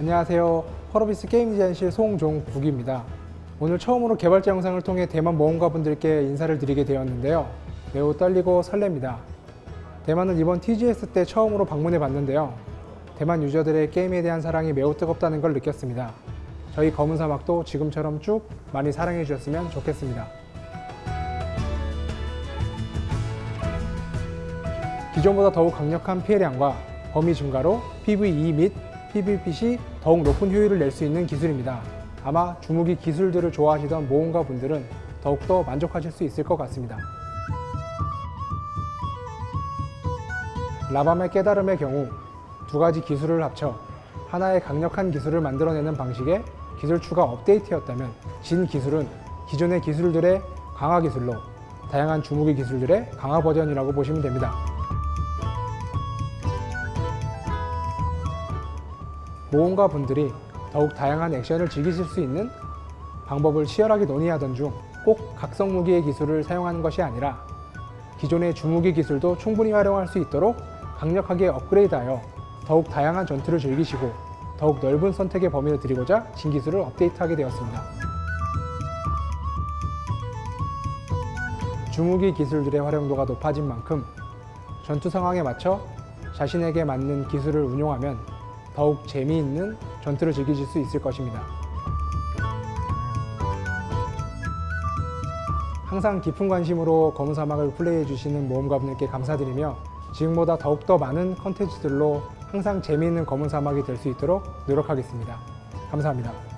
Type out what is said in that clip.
안녕하세요. 펄어비스 게임 디자인실 송종국입니다. 오늘 처음으로 개발자 영상을 통해 대만 모험가분들께 인사를 드리게 되었는데요. 매우 떨리고 설렙니다. 대만은 이번 TGS 때 처음으로 방문해 봤는데요. 대만 유저들의 게임에 대한 사랑이 매우 뜨겁다는 걸 느꼈습니다. 저희 검은 사막도 지금처럼 쭉 많이 사랑해 주셨으면 좋겠습니다. 기존보다 더욱 강력한 피해량과 범위 증가로 PVE 및 PVP 시 더욱 높은 효율을 낼 수 있는 기술입니다. 아마 주무기 기술들을 좋아하시던 모험가 분들은 더욱더 만족하실 수 있을 것 같습니다. 라밤의 깨달음의 경우 두 가지 기술을 합쳐 하나의 강력한 기술을 만들어내는 방식의 기술 추가 업데이트였다면 진 기술은 기존의 기술들의 강화 기술로 다양한 주무기 기술들의 강화 버전이라고 보시면 됩니다. 모험가 분들이 더욱 다양한 액션을 즐기실 수 있는 방법을 치열하게 논의하던 중 꼭 각성 무기의 기술을 사용하는 것이 아니라 기존의 주무기 기술도 충분히 활용할 수 있도록 강력하게 업그레이드하여 더욱 다양한 전투를 즐기시고 더욱 넓은 선택의 범위를 드리고자 신기술을 업데이트하게 되었습니다. 주무기 기술들의 활용도가 높아진 만큼 전투 상황에 맞춰 자신에게 맞는 기술을 운용하면 더욱 재미있는 전투를 즐기실 수 있을 것입니다. 항상 깊은 관심으로 검은 사막을 플레이해 주시는 모험가분들께 감사드리며 지금보다 더욱더 많은 컨텐츠들로 항상 재미있는 검은 사막이 될 수 있도록 노력하겠습니다. 감사합니다.